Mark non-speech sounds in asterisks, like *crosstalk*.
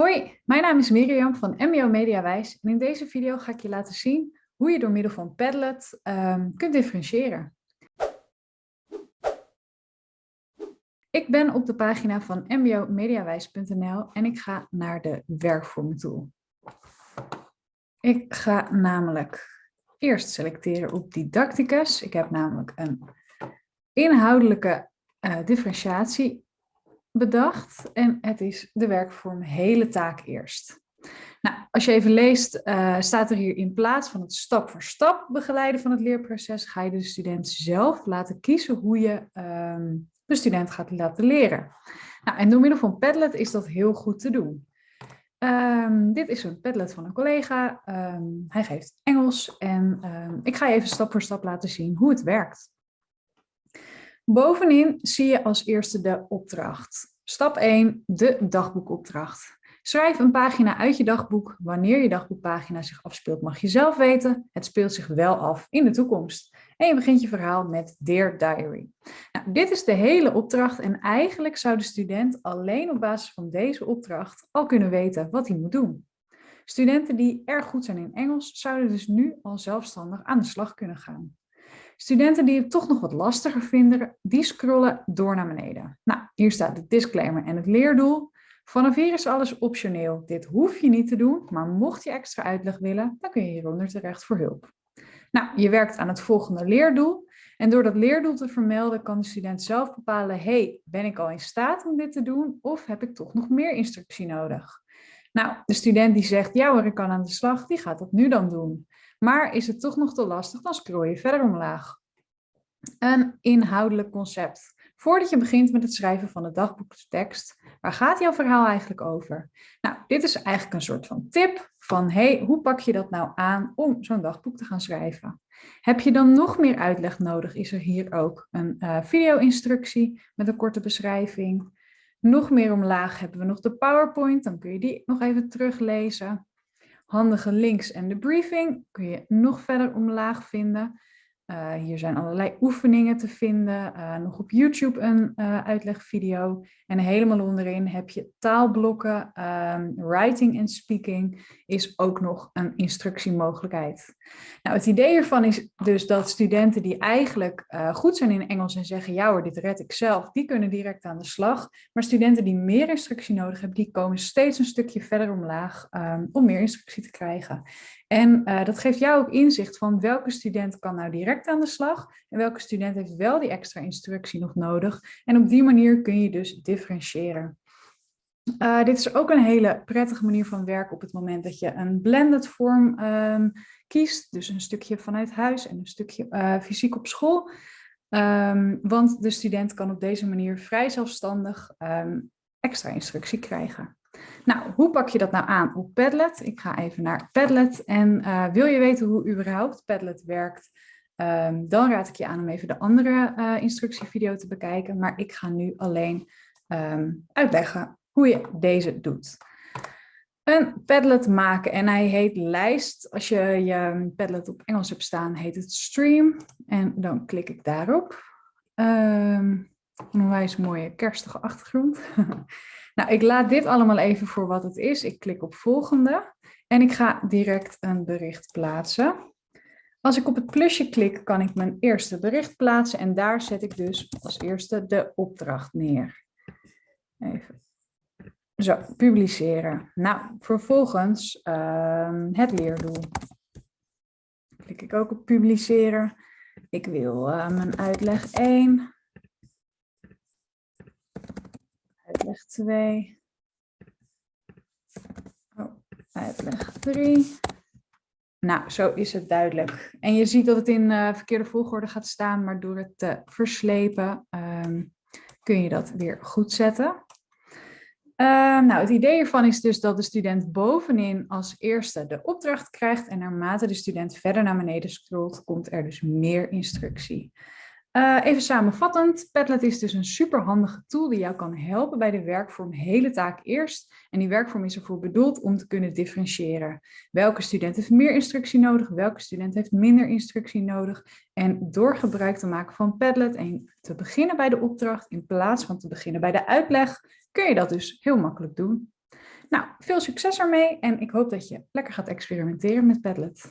Hoi, mijn naam is Miriam van MBO Mediawijs en in deze video ga ik je laten zien hoe je door middel van Padlet um, kunt differentiëren. Ik ben op de pagina van mbomediawijs.nl en ik ga naar de werkvormen tool. Ik ga namelijk eerst selecteren op didacticus. Ik heb namelijk een inhoudelijke uh, differentiatie bedacht en het is de werkvorm hele taak eerst. Nou, als je even leest, uh, staat er hier in plaats van het stap voor stap begeleiden van het leerproces, ga je de student zelf laten kiezen hoe je um, de student gaat laten leren. Nou, en door middel van Padlet is dat heel goed te doen. Um, dit is een Padlet van een collega. Um, hij geeft Engels en ik ga je even stap voor stap laten zien hoe het werkt. Bovenin zie je als eerste de opdracht. Stap 1, de dagboekopdracht. Schrijf een pagina uit je dagboek. Wanneer je dagboekpagina zich afspeelt mag je zelf weten. Het speelt zich wel af in de toekomst. En je begint je verhaal met Dear Diary. Nou, dit is de hele opdracht en eigenlijk zou de student alleen op basis van deze opdracht al kunnen weten wat hij moet doen. Studenten die erg goed zijn in Engels zouden dus nu al zelfstandig aan de slag kunnen gaan. Studenten die het toch nog wat lastiger vinden, die scrollen door naar beneden. Nou, hier staat de disclaimer en het leerdoel. Vanaf hier is alles optioneel. Dit hoef je niet te doen, maar mocht je extra uitleg willen, dan kun je hieronder terecht voor hulp. Nou, je werkt aan het volgende leerdoel. En door dat leerdoel te vermelden kan de student zelf bepalen, hey, ben ik al in staat om dit te doen of heb ik toch nog meer instructie nodig? Nou, de student die zegt, ja hoor, ik kan aan de slag, die gaat dat nu dan doen. Maar is het toch nog te lastig, dan scroll je verder omlaag. Een inhoudelijk concept. Voordat je begint met het schrijven van de dagboektekst, waar gaat jouw verhaal eigenlijk over? Nou, dit is eigenlijk een soort van tip van, hey, hoe pak je dat nou aan om zo'n dagboek te gaan schrijven? Heb je dan nog meer uitleg nodig, is er hier ook een uh, video-instructie met een korte beschrijving. Nog meer omlaag hebben we nog de PowerPoint, dan kun je die nog even teruglezen handige links en de briefing kun je nog verder omlaag vinden. Uh, hier zijn allerlei oefeningen te vinden, uh, nog op YouTube een uh, uitlegvideo. En helemaal onderin heb je taalblokken, um, writing en speaking is ook nog een instructiemogelijkheid. Nou, het idee hiervan is dus dat studenten die eigenlijk goed zijn in Engels en zeggen, ja hoor, dit red ik zelf, die kunnen direct aan de slag. Maar studenten die meer instructie nodig hebben, die komen steeds een stukje verder omlaag um, om meer instructie te krijgen. En uh, dat geeft jou ook inzicht van welke student kan nou direct aan de slag en welke student heeft wel die extra instructie nog nodig. En op die manier kun je dus differentiëren. Uh, dit is ook een hele prettige manier van werken op het moment dat je een blended vorm um, kiest. Dus een stukje vanuit huis en een stukje uh, fysiek op school. Um, want de student kan op deze manier vrij zelfstandig um, extra instructie krijgen. Nou, hoe pak je dat nou aan op Padlet? Ik ga even naar Padlet en uh, wil je weten hoe überhaupt Padlet werkt, um, dan raad ik je aan om even de andere uh, instructievideo te bekijken. Maar ik ga nu alleen um, uitleggen hoe je deze doet. Een Padlet maken en hij heet lijst. Als je je Padlet op Engels hebt staan, heet het stream. En dan klik ik daarop. Um, een onwijs mooie kerstige achtergrond. *laughs* Nou, ik laat dit allemaal even voor wat het is. Ik klik op volgende en ik ga direct een bericht plaatsen. Als ik op het plusje klik, kan ik mijn eerste bericht plaatsen en daar zet ik dus als eerste de opdracht neer. Even. Zo, publiceren. Nou, vervolgens uh, het leerdoel. Klik ik ook op publiceren. Ik wil uh, mijn uitleg 1. Uitleg 2. Oh, uitleg 3. Nou, zo is het duidelijk. En je ziet dat het in uh, verkeerde volgorde gaat staan, maar door het te verslepen um, kun je dat weer goed zetten. Uh, nou, het idee hiervan is dus dat de student bovenin als eerste de opdracht krijgt en naarmate de student verder naar beneden scrolt, komt er dus meer instructie. Uh, even samenvattend, Padlet is dus een superhandige tool die jou kan helpen bij de werkvorm hele taak eerst. En die werkvorm is ervoor bedoeld om te kunnen differentiëren. Welke student heeft meer instructie nodig, welke student heeft minder instructie nodig. En door gebruik te maken van Padlet en te beginnen bij de opdracht in plaats van te beginnen bij de uitleg, kun je dat dus heel makkelijk doen. Nou, veel succes ermee en ik hoop dat je lekker gaat experimenteren met Padlet.